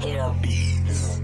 Hit a beats.